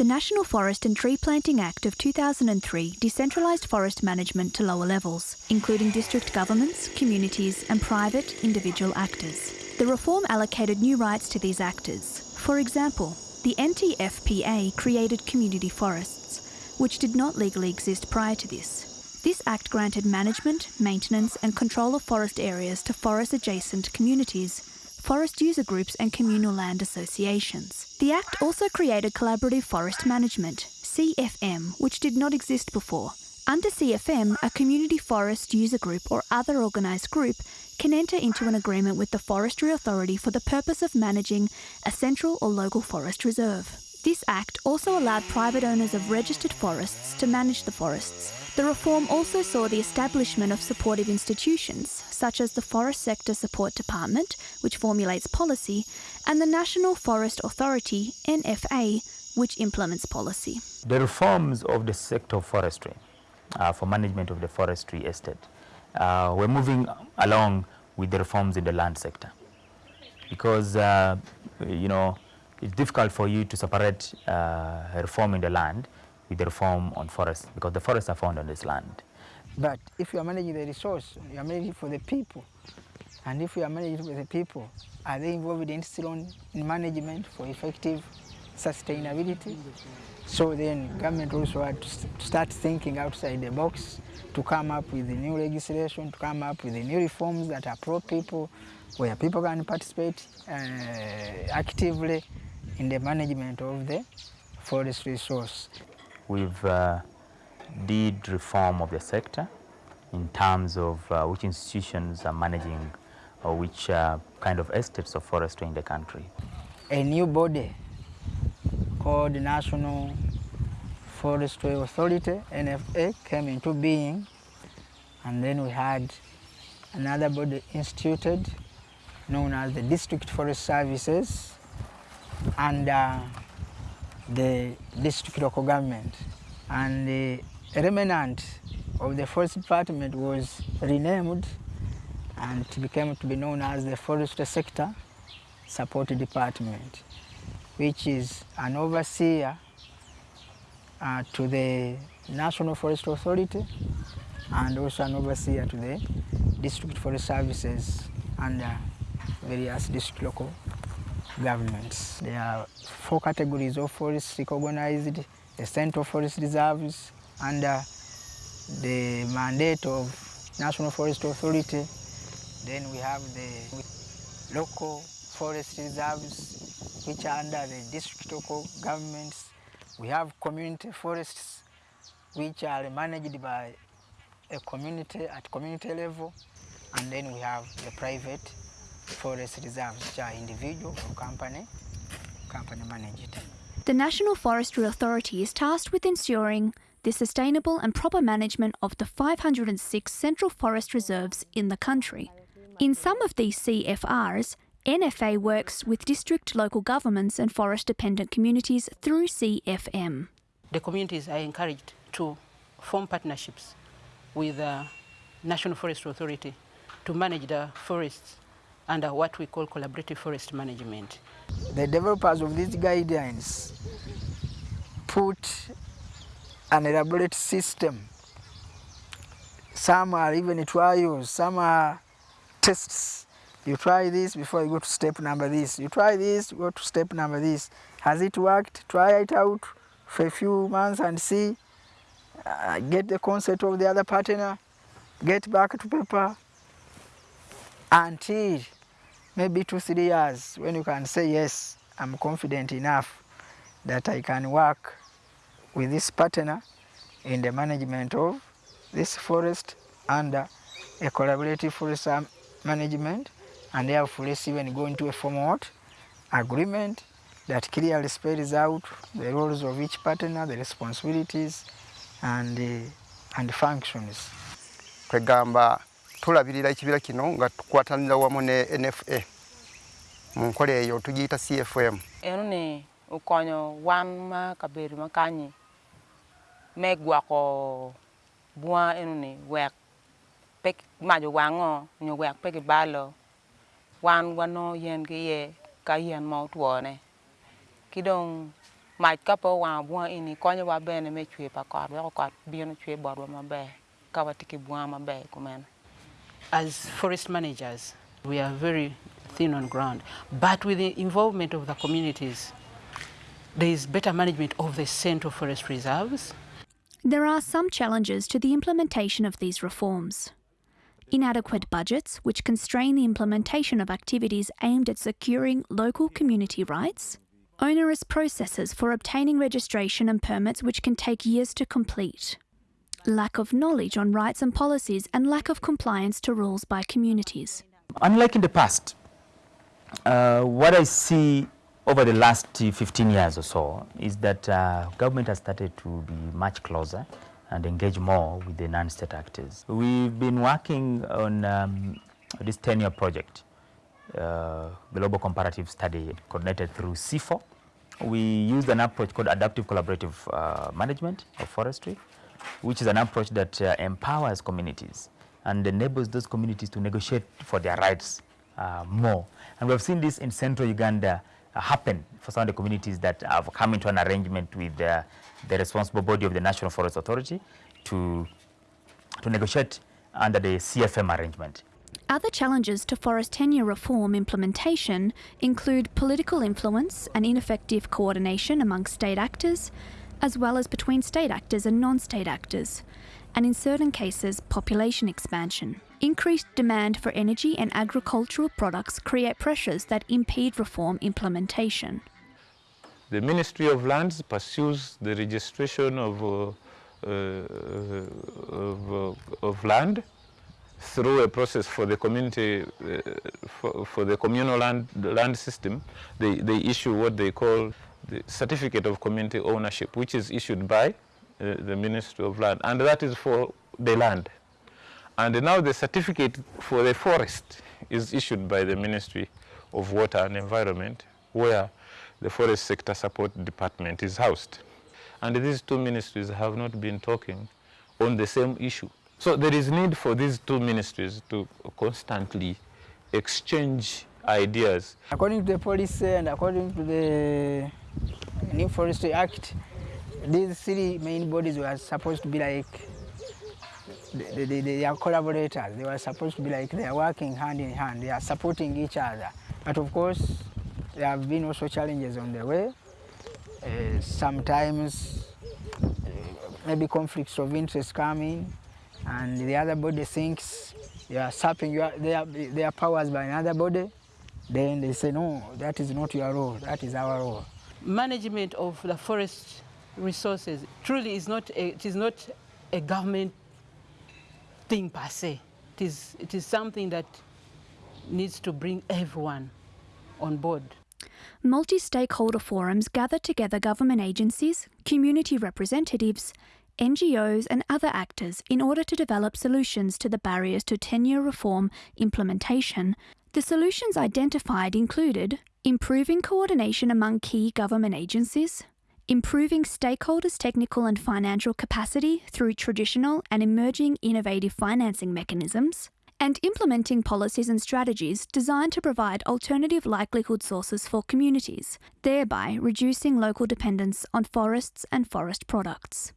The National Forest and Tree Planting Act of 2003 decentralised forest management to lower levels, including district governments, communities and private, individual actors. The reform allocated new rights to these actors. For example, the NTFPA created community forests, which did not legally exist prior to this. This act granted management, maintenance and control of forest areas to forest adjacent communities, forest user groups and communal land associations. The Act also created collaborative forest management, CFM, which did not exist before. Under CFM, a community forest user group or other organised group can enter into an agreement with the Forestry Authority for the purpose of managing a central or local forest reserve. This Act also allowed private owners of registered forests to manage the forests. The reform also saw the establishment of supportive institutions, such as the Forest Sector Support Department, which formulates policy, and the National Forest Authority, NFA, which implements policy. The reforms of the sector of forestry uh, for management of the forestry estate, uh, we're moving along with the reforms in the land sector because, uh, you know, it's difficult for you to separate uh, reform in the land with the reform on forests because the forests are found on this land. But if you are managing the resource, you are managing for the people. And if you are managing for the people, are they involved in still management for effective sustainability? So then government also had to start thinking outside the box to come up with the new legislation, to come up with the new reforms that are pro-people, where people can participate uh, actively in the management of the forest resource. We've uh, did reform of the sector in terms of uh, which institutions are managing or which uh, kind of estates of forestry in the country. A new body called the National Forestry Authority, NFA, came into being and then we had another body instituted known as the District Forest Services under the district local government. And the remnant of the forest department was renamed and it became to be known as the forestry sector support department, which is an overseer uh, to the National Forest Authority and also an overseer to the district forest services under various district local governments. There are four categories of forests recognized, the central forest reserves under uh, the mandate of National Forest Authority. Then we have the local forest reserves which are under the district local governments. We have community forests which are managed by a community at community level and then we have the private forest reserves which are individual or company, company managed. The National Forestry Authority is tasked with ensuring the sustainable and proper management of the 506 central forest reserves in the country. In some of these CFRs, NFA works with district local governments and forest dependent communities through CFM. The communities are encouraged to form partnerships with the National Forest Authority to manage the forests under what we call collaborative forest management. The developers of these guidelines put an elaborate system. Some are even trials, some are tests. You try this before you go to step number this. You try this, go to step number this. Has it worked? Try it out for a few months and see. Uh, get the concept of the other partner. Get back to paper until maybe two, three years when you can say, yes, I'm confident enough that I can work with this partner in the management of this forest under a collaborative forest management and therefore let's even go into a formal agreement that clearly spells out the roles of each partner, the responsibilities and, uh, and functions. Kwegamba tulabirira ekibiira kino nga tukwatanira wamu ne nfa mu nkola eyo tugiyita cfm eno ni okonyo wan ma kabedo ma kanyi me gwoko bwa eno ni wek pe majo wang'o nyo wek pe gibalo wan wano yen ki iye ka yen ma otwone ki dong mac ka pe owango bwa eni konyowa bene me cwe pa kot weko kot bino cwe botwa maber ka watiki ki bwa maber kumeno as forest managers, we are very thin on ground. But with the involvement of the communities, there is better management of the central forest reserves. There are some challenges to the implementation of these reforms. Inadequate budgets, which constrain the implementation of activities aimed at securing local community rights. Onerous processes for obtaining registration and permits, which can take years to complete. Lack of knowledge on rights and policies, and lack of compliance to rules by communities. Unlike in the past, uh, what I see over the last 15 years or so is that uh, government has started to be much closer and engage more with the non-state actors. We've been working on um, this 10-year project, uh, Global Comparative Study, coordinated through CIFOR. We used an approach called Adaptive Collaborative uh, Management of Forestry, which is an approach that uh, empowers communities and enables those communities to negotiate for their rights uh, more. And we've seen this in central Uganda uh, happen for some of the communities that have come into an arrangement with uh, the responsible body of the National Forest Authority to, to negotiate under the CFM arrangement. Other challenges to forest tenure reform implementation include political influence and ineffective coordination among state actors, as well as between state actors and non state actors, and in certain cases, population expansion. Increased demand for energy and agricultural products create pressures that impede reform implementation. The Ministry of Lands pursues the registration of, uh, uh, of, uh, of, land through a process for the community, uh, for, for, the communal land, land system. They, they issue what they call the certificate of community ownership, which is issued by uh, the Ministry of Land, and that is for the land. And now the certificate for the forest is issued by the Ministry of Water and Environment, where the Forest Sector Support Department is housed. And these two ministries have not been talking on the same issue. So there is need for these two ministries to constantly exchange ideas. According to the policy and according to the New Forestry Act, these three main bodies were supposed to be like they, they, they, are collaborators. They were supposed to be like they are working hand in hand. They are supporting each other. But of course, there have been also challenges on the way. Uh, sometimes uh, maybe conflicts of interest come in, and the other body thinks they are sapping your, their, their powers by another body. Then they say, no, that is not your role, that is our role. Management of the forest resources truly is not a, it is not a government thing per se. It is, it is something that needs to bring everyone on board. Multi stakeholder forums gather together government agencies, community representatives, NGOs, and other actors in order to develop solutions to the barriers to tenure reform implementation. The solutions identified included improving coordination among key government agencies, improving stakeholders' technical and financial capacity through traditional and emerging innovative financing mechanisms, and implementing policies and strategies designed to provide alternative likelihood sources for communities, thereby reducing local dependence on forests and forest products.